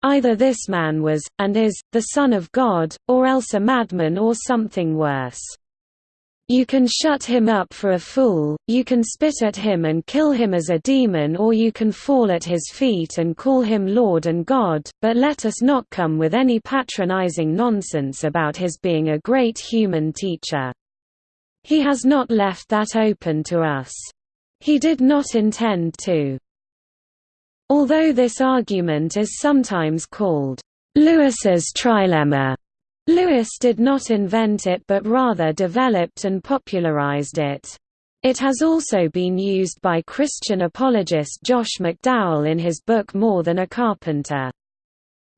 Either this man was, and is, the Son of God, or else a madman or something worse. You can shut him up for a fool, you can spit at him and kill him as a demon or you can fall at his feet and call him Lord and God, but let us not come with any patronizing nonsense about his being a great human teacher. He has not left that open to us. He did not intend to. Although this argument is sometimes called Lewis's trilemma, Lewis did not invent it but rather developed and popularized it. It has also been used by Christian apologist Josh McDowell in his book More Than a Carpenter.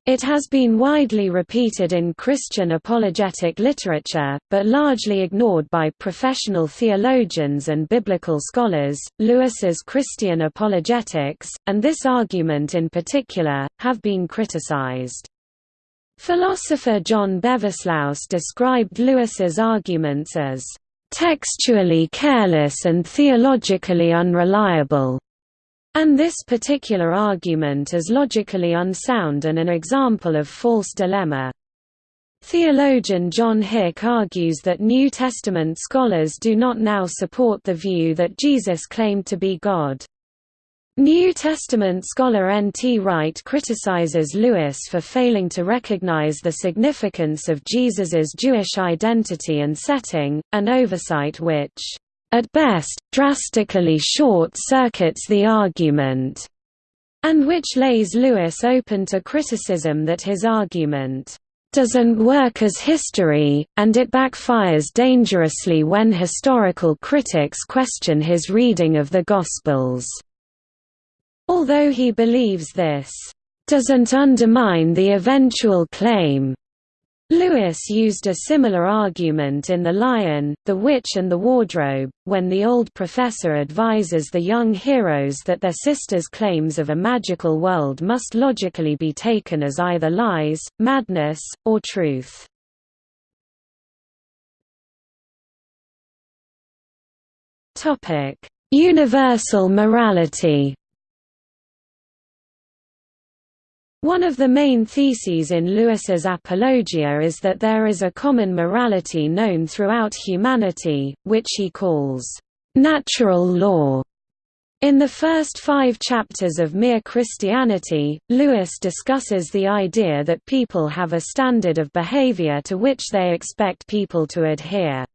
It has been widely repeated in Christian apologetic literature, but largely ignored by professional theologians and biblical scholars. Lewis's Christian apologetics, and this argument in particular, have been criticized. Philosopher John Beversluis described Lewis's arguments as textually careless and theologically unreliable, and this particular argument as logically unsound and an example of false dilemma. Theologian John Hick argues that New Testament scholars do not now support the view that Jesus claimed to be God. New Testament scholar N. T. Wright criticizes Lewis for failing to recognize the significance of Jesus's Jewish identity and setting, an oversight which, at best, drastically short-circuits the argument, and which lays Lewis open to criticism that his argument doesn't work as history, and it backfires dangerously when historical critics question his reading of the Gospels. Although he believes this doesn't undermine the eventual claim. Lewis used a similar argument in The Lion, the Witch and the Wardrobe, when the old professor advises the young heroes that their sister's claims of a magical world must logically be taken as either lies, madness, or truth. Universal morality One of the main theses in Lewis's Apologia is that there is a common morality known throughout humanity, which he calls natural law. In the first five chapters of Mere Christianity, Lewis discusses the idea that people have a standard of behavior to which they expect people to adhere.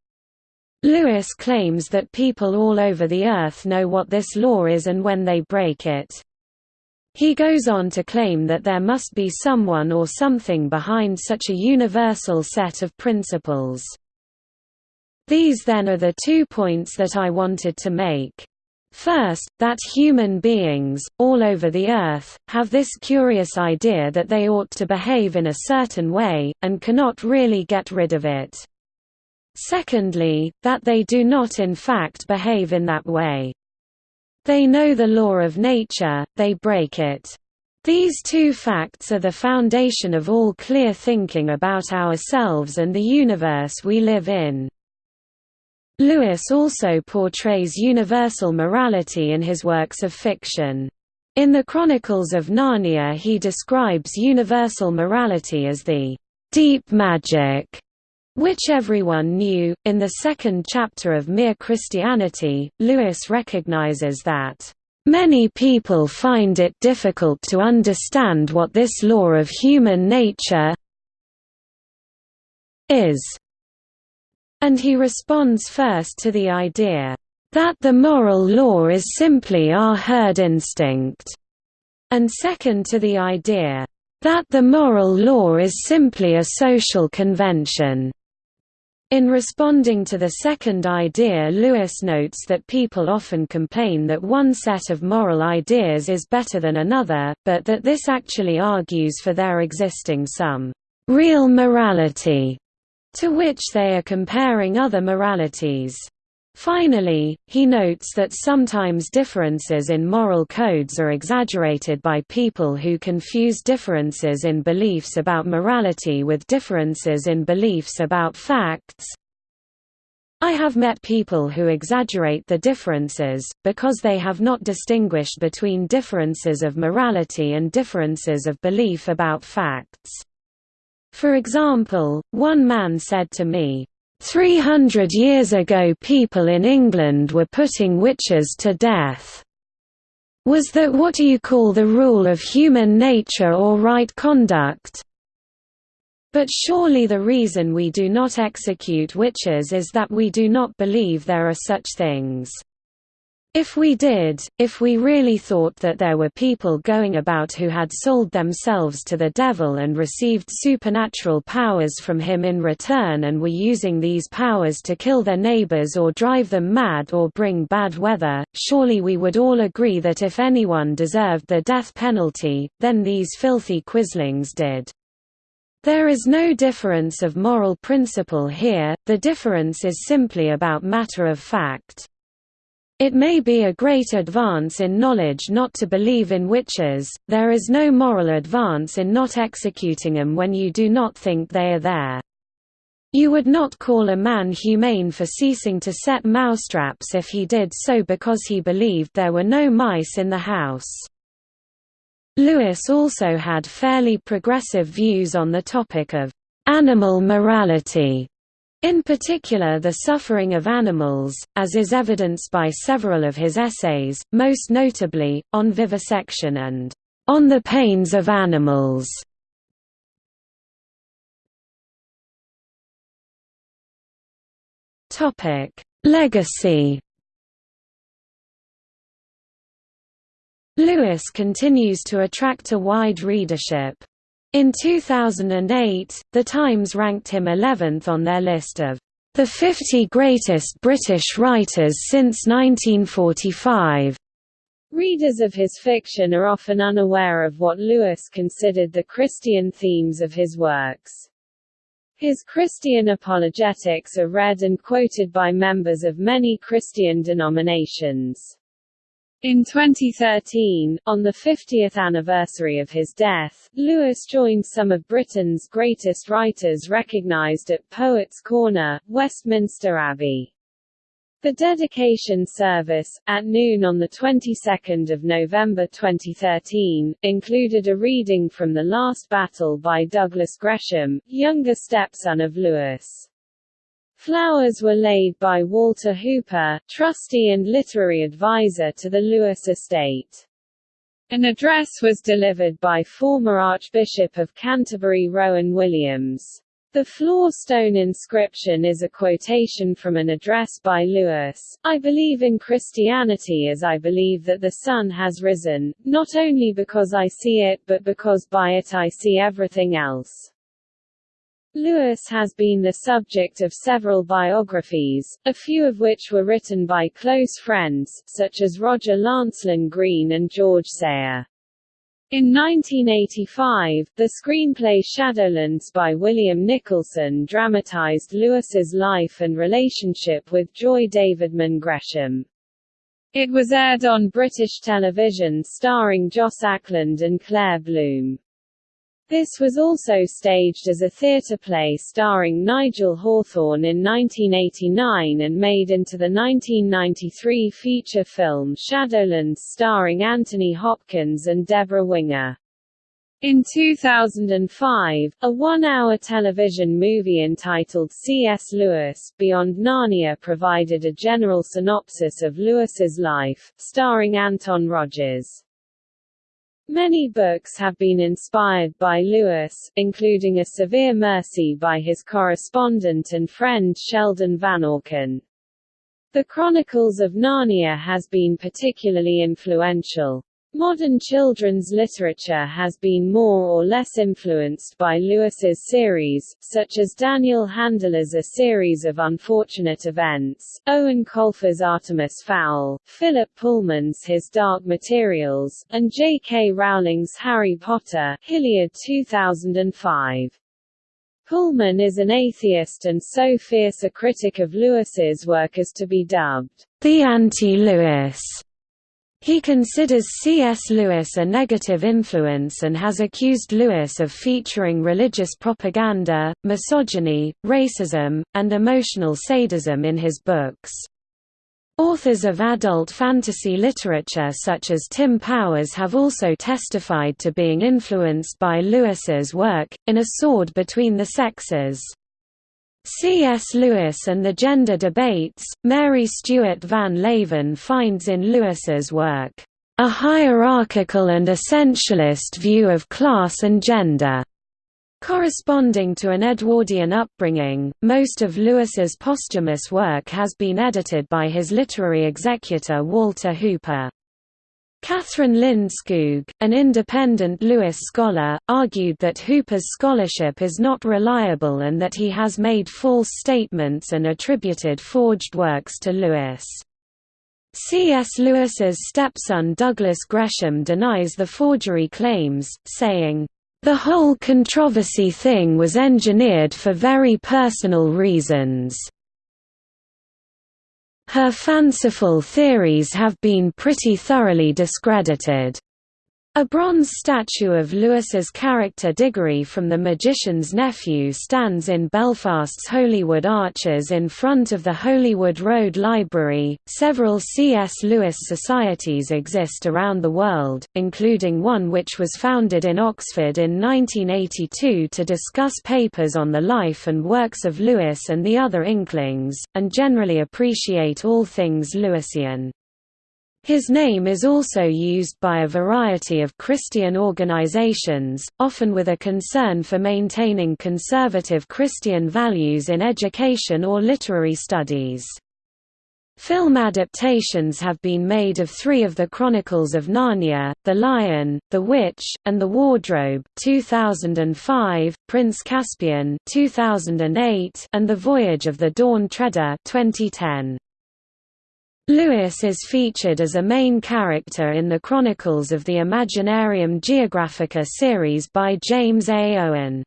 Lewis claims that people all over the earth know what this law is and when they break it. He goes on to claim that there must be someone or something behind such a universal set of principles. These then are the two points that I wanted to make. First, that human beings, all over the earth, have this curious idea that they ought to behave in a certain way, and cannot really get rid of it. Secondly, that they do not in fact behave in that way. They know the law of nature, they break it. These two facts are the foundation of all clear thinking about ourselves and the universe we live in. Lewis also portrays universal morality in his works of fiction. In the Chronicles of Narnia he describes universal morality as the deep magic which everyone knew. In the second chapter of Mere Christianity, Lewis recognizes that Many people find it difficult to understand what this law of human nature is, and he responds first to the idea that the moral law is simply our herd instinct, and second to the idea that the moral law is simply a social convention. In responding to the second idea Lewis notes that people often complain that one set of moral ideas is better than another, but that this actually argues for there existing some «real morality» to which they are comparing other moralities. Finally, he notes that sometimes differences in moral codes are exaggerated by people who confuse differences in beliefs about morality with differences in beliefs about facts. I have met people who exaggerate the differences, because they have not distinguished between differences of morality and differences of belief about facts. For example, one man said to me, Three hundred years ago people in England were putting witches to death. Was that what you call the rule of human nature or right conduct? But surely the reason we do not execute witches is that we do not believe there are such things. If we did, if we really thought that there were people going about who had sold themselves to the devil and received supernatural powers from him in return and were using these powers to kill their neighbors or drive them mad or bring bad weather, surely we would all agree that if anyone deserved the death penalty, then these filthy quislings did. There is no difference of moral principle here, the difference is simply about matter of fact. It may be a great advance in knowledge not to believe in witches, there is no moral advance in not executing them when you do not think they are there. You would not call a man humane for ceasing to set mousetraps if he did so because he believed there were no mice in the house. Lewis also had fairly progressive views on the topic of animal morality in particular the suffering of animals, as is evidenced by several of his essays, most notably, on vivisection and on the pains of animals. Legacy Lewis continues to attract a wide readership. In 2008, The Times ranked him 11th on their list of the 50 greatest British writers since 1945. Readers of his fiction are often unaware of what Lewis considered the Christian themes of his works. His Christian apologetics are read and quoted by members of many Christian denominations. In 2013, on the 50th anniversary of his death, Lewis joined some of Britain's greatest writers recognised at Poets' Corner, Westminster Abbey. The dedication service, at noon on the 22nd of November 2013, included a reading from The Last Battle by Douglas Gresham, younger stepson of Lewis. Flowers were laid by Walter Hooper, trustee and literary advisor to the Lewis estate. An address was delivered by former Archbishop of Canterbury Rowan Williams. The floor stone inscription is a quotation from an address by Lewis, I believe in Christianity as I believe that the sun has risen, not only because I see it but because by it I see everything else. Lewis has been the subject of several biographies, a few of which were written by close friends, such as Roger Lancelyn Green and George Sayer. In 1985, the screenplay Shadowlands by William Nicholson dramatized Lewis's life and relationship with Joy Davidman Gresham. It was aired on British television starring Joss Ackland and Claire Bloom. This was also staged as a theatre play starring Nigel Hawthorne in 1989 and made into the 1993 feature film Shadowlands starring Anthony Hopkins and Debra Winger. In 2005, a one-hour television movie entitled C.S. Lewis, Beyond Narnia provided a general synopsis of Lewis's life, starring Anton Rodgers. Many books have been inspired by Lewis, including A Severe Mercy by his correspondent and friend Sheldon Vanauken. The Chronicles of Narnia has been particularly influential. Modern children's literature has been more or less influenced by Lewis's series, such as Daniel Handler's A Series of Unfortunate Events, Eoin Colfer's Artemis Fowl, Philip Pullman's His Dark Materials, and J.K. Rowling's Harry Potter, Hilliard 2005. Pullman is an atheist and so fierce a critic of Lewis's work as to be dubbed, the anti-Lewis. He considers C.S. Lewis a negative influence and has accused Lewis of featuring religious propaganda, misogyny, racism, and emotional sadism in his books. Authors of adult fantasy literature such as Tim Powers have also testified to being influenced by Lewis's work, in A Sword Between the Sexes. C.S. Lewis and the Gender Debates, Mary Stuart Van Leeuwen finds in Lewis's work, "...a hierarchical and essentialist view of class and gender." Corresponding to an Edwardian upbringing, most of Lewis's posthumous work has been edited by his literary executor Walter Hooper. Kathryn Lindskoog, an independent Lewis scholar, argued that Hooper's scholarship is not reliable and that he has made false statements and attributed forged works to Lewis. C.S. Lewis's stepson Douglas Gresham denies the forgery claims, saying, "...the whole controversy thing was engineered for very personal reasons." Her fanciful theories have been pretty thoroughly discredited. A bronze statue of Lewis's character Diggory from The Magician's Nephew stands in Belfast's Holywood Arches in front of the Holywood Road Library. Several C.S. Lewis societies exist around the world, including one which was founded in Oxford in 1982 to discuss papers on the life and works of Lewis and the other Inklings, and generally appreciate all things Lewisian. His name is also used by a variety of Christian organizations, often with a concern for maintaining conservative Christian values in education or literary studies. Film adaptations have been made of three of the Chronicles of Narnia, The Lion, The Witch, and The Wardrobe 2005, Prince Caspian 2008, and The Voyage of the Dawn Treader 2010. Lewis is featured as a main character in the Chronicles of the Imaginarium Geographica series by James A. Owen.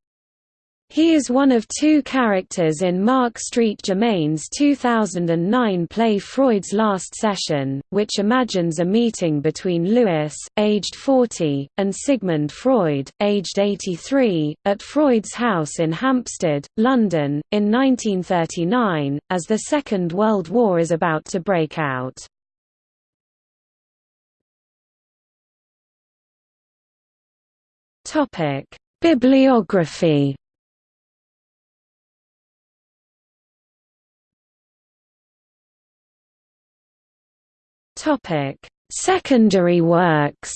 He is one of two characters in Mark Street Germain's 2009 play Freud's Last Session, which imagines a meeting between Lewis, aged 40, and Sigmund Freud, aged 83, at Freud's house in Hampstead, London, in 1939, as the Second World War is about to break out. Bibliography Topic: Secondary works.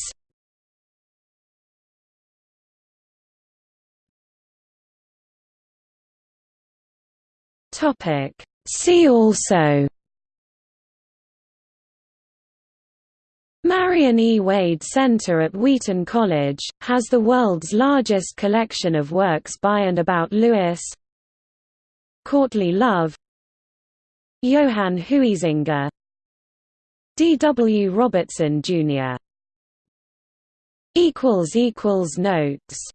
Topic: See also. Marion E. Wade Center at Wheaton College, has the world's largest collection of works by and about Lewis Courtly Love Johann Huizinga D. W. Robertson, Jr. Notes